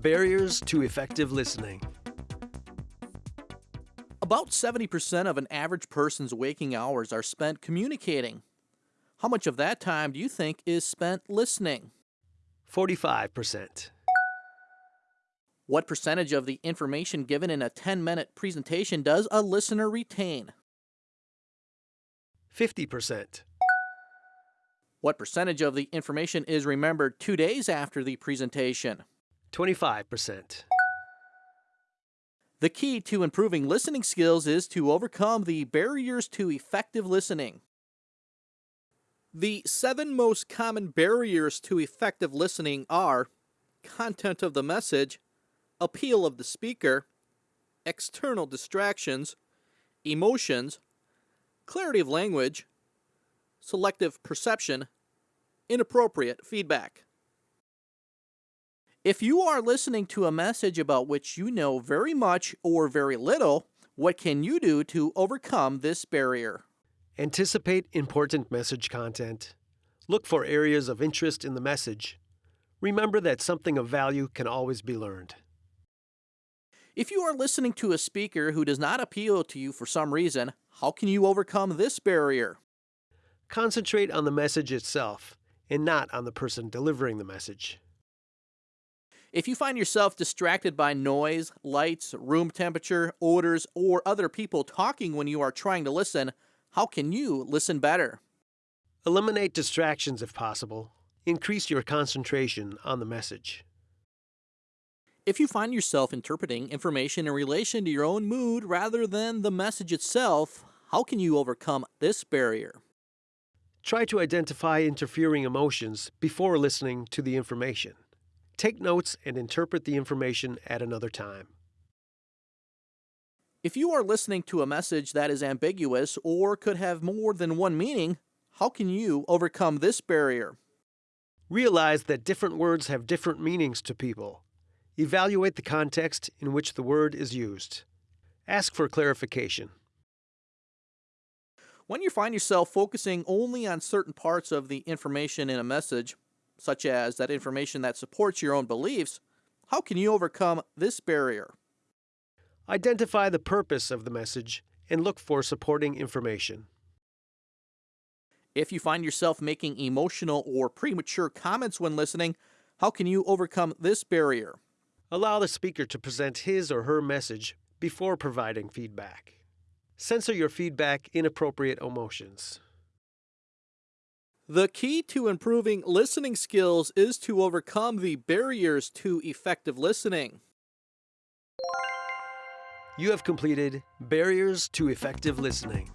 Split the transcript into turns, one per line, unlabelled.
Barriers to effective listening.
About 70% of an average person's waking hours are spent communicating. How much of that time do you think is spent listening?
45%.
What percentage of the information given in a 10 minute presentation does a listener retain?
50%.
What percentage of the information is remembered two days after the presentation?
25%.
The key to improving listening skills is to overcome the barriers to effective listening. The seven most common barriers to effective listening are content of the message, appeal of the speaker, external distractions, emotions, clarity of language, selective perception, inappropriate feedback. If you are listening to a message about which you know very much or very little, what can you do to overcome this barrier?
Anticipate important message content. Look for areas of interest in the message. Remember that something of value can always be learned.
If you are listening to a speaker who does not appeal to you for some reason, how can you overcome this barrier?
Concentrate on the message itself and not on the person delivering the message.
If you find yourself distracted by noise, lights, room temperature, odors, or other people talking when you are trying to listen, how can you listen better?
Eliminate distractions if possible. Increase your concentration on the message.
If you find yourself interpreting information in relation to your own mood rather than the message itself, how can you overcome this barrier?
Try to identify interfering emotions before listening to the information. Take notes and interpret the information at another time.
If you are listening to a message that is ambiguous or could have more than one meaning, how can you overcome this barrier?
Realize that different words have different meanings to people. Evaluate the context in which the word is used. Ask for clarification.
When you find yourself focusing only on certain parts of the information in a message, such as that information that supports your own beliefs, how can you overcome this barrier?
Identify the purpose of the message and look for supporting information.
If you find yourself making emotional or premature comments when listening, how can you overcome this barrier?
Allow the speaker to present his or her message before providing feedback. Censor your feedback inappropriate emotions.
The key to improving listening skills is to overcome the barriers to effective listening.
You have completed Barriers to Effective Listening.